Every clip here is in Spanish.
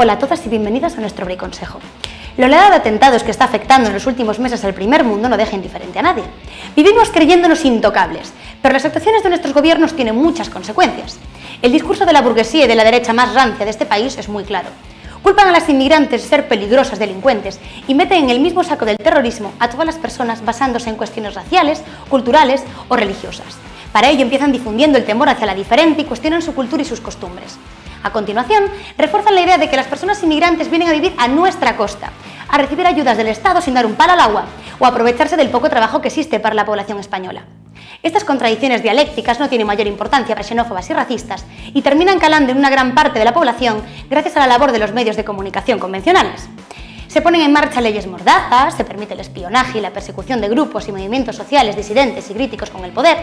Hola a todas y bienvenidas a nuestro Consejo. La oleada de atentados que está afectando en los últimos meses al primer mundo no deja indiferente a nadie. Vivimos creyéndonos intocables, pero las actuaciones de nuestros gobiernos tienen muchas consecuencias. El discurso de la burguesía y de la derecha más rancia de este país es muy claro. Culpan a las inmigrantes de ser peligrosas delincuentes y meten en el mismo saco del terrorismo a todas las personas basándose en cuestiones raciales, culturales o religiosas. Para ello empiezan difundiendo el temor hacia la diferente y cuestionan su cultura y sus costumbres. A continuación, refuerzan la idea de que las personas inmigrantes vienen a vivir a nuestra costa, a recibir ayudas del Estado sin dar un palo al agua o aprovecharse del poco trabajo que existe para la población española. Estas contradicciones dialécticas no tienen mayor importancia para xenófobas y racistas y terminan calando en una gran parte de la población gracias a la labor de los medios de comunicación convencionales. Se ponen en marcha leyes mordazas, se permite el espionaje y la persecución de grupos y movimientos sociales disidentes y críticos con el poder,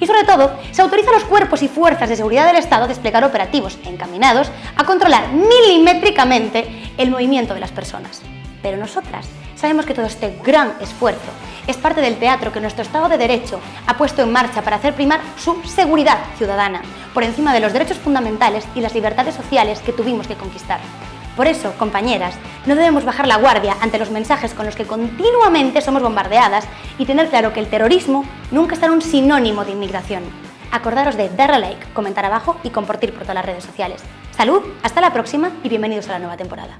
y sobre todo, se autoriza a los cuerpos y fuerzas de seguridad del Estado a desplegar operativos encaminados a controlar milimétricamente el movimiento de las personas. Pero nosotras sabemos que todo este gran esfuerzo es parte del teatro que nuestro Estado de Derecho ha puesto en marcha para hacer primar su seguridad ciudadana por encima de los derechos fundamentales y las libertades sociales que tuvimos que conquistar. Por eso, compañeras, no debemos bajar la guardia ante los mensajes con los que continuamente somos bombardeadas y tener claro que el terrorismo nunca será un sinónimo de inmigración. Acordaros de darle like, comentar abajo y compartir por todas las redes sociales. Salud, hasta la próxima y bienvenidos a la nueva temporada.